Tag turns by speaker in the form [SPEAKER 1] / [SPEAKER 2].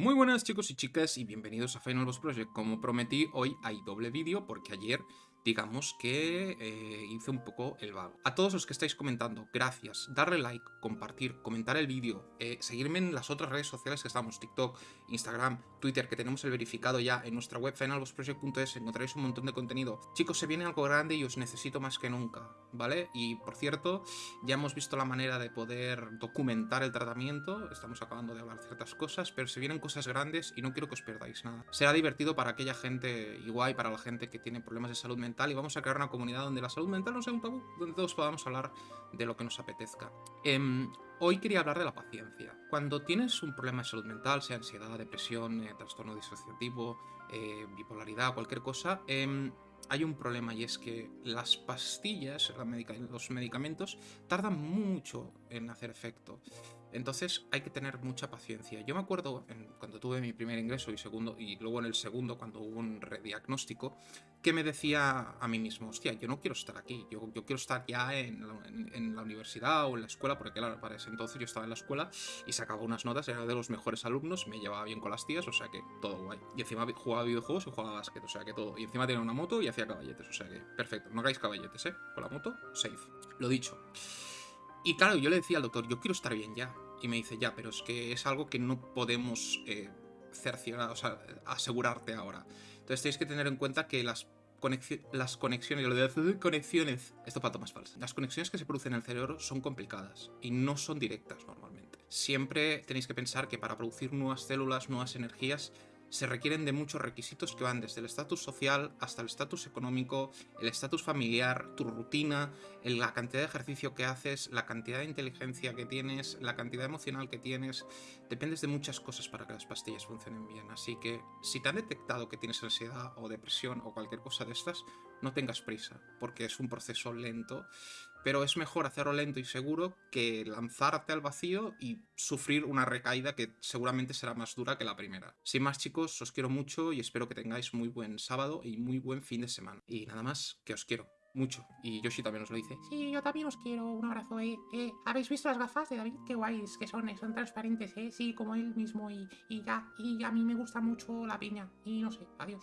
[SPEAKER 1] Muy buenas chicos y chicas y bienvenidos a Final Boss Project. Como prometí, hoy hay doble vídeo porque ayer digamos que eh, hice un poco el vago. A todos los que estáis comentando, gracias. Darle like, compartir, comentar el vídeo, eh, seguirme en las otras redes sociales que estamos, TikTok, Instagram, Twitter, que tenemos el verificado ya en nuestra web finalbossproject.es, encontraréis un montón de contenido. Chicos, se viene algo grande y os necesito más que nunca, ¿vale? Y por cierto, ya hemos visto la manera de poder documentar el tratamiento, estamos acabando de hablar ciertas cosas, pero se vienen cosas grandes y no quiero que os perdáis nada. Será divertido para aquella gente, igual para la gente que tiene problemas de salud mental y vamos a crear una comunidad donde la salud mental no sea un tabú, donde todos podamos hablar de lo que nos apetezca. Em, hoy quería hablar de la paciencia. Cuando tienes un problema de salud mental, sea ansiedad, depresión, eh, trastorno disociativo, eh, bipolaridad, cualquier cosa, em, hay un problema y es que las pastillas, los medicamentos, tardan mucho en hacer efecto. Entonces hay que tener mucha paciencia. Yo me acuerdo cuando tuve mi primer ingreso y segundo y luego en el segundo cuando hubo un rediagnóstico que me decía a mí mismo, hostia, yo no quiero estar aquí, yo, quiero estar ya en la, universidad o en la escuela, porque claro, para ese entonces yo estaba en la escuela y sacaba unas notas, era de los mejores alumnos, me llevaba bien con las tías, o sea que todo guay. Y encima jugaba videojuegos y jugaba básquet, o sea que todo. Y encima tenía una moto y hacía caballetes, o sea que perfecto, no hagáis caballetes, ¿eh? Con la moto, safe. Lo dicho. Y claro, yo le decía al doctor, yo quiero estar bien ya. Y me dice, ya, pero es que es algo que no podemos eh, cerciorar, o sea, asegurarte ahora. Entonces tenéis que tener en cuenta que las, las conexiones, lo de conexiones, esto para más falso. Las conexiones que se producen en el cerebro son complicadas y no son directas normalmente. Siempre tenéis que pensar que para producir nuevas células, nuevas energías, se requieren de muchos requisitos que van desde el estatus social hasta el estatus económico, el estatus familiar, tu rutina, la cantidad de ejercicio que haces, la cantidad de inteligencia que tienes, la cantidad emocional que tienes. Dependes de muchas cosas para que las pastillas funcionen bien. Así que si te han detectado que tienes ansiedad o depresión o cualquier cosa de estas, no tengas prisa, porque es un proceso lento pero es mejor hacerlo lento y seguro que lanzarte al vacío y sufrir una recaída que seguramente será más dura que la primera. Sin más chicos, os quiero mucho y espero que tengáis muy buen sábado y muy buen fin de semana. Y nada más, que os quiero. Mucho. Y Yoshi también os lo dice.
[SPEAKER 2] Sí, yo también os quiero. Un abrazo, eh. eh ¿Habéis visto las gafas de David? Qué guays que son, eh. Son transparentes, eh. Sí, como él mismo. Y, y ya. Y a mí me gusta mucho la piña. Y no sé. Adiós.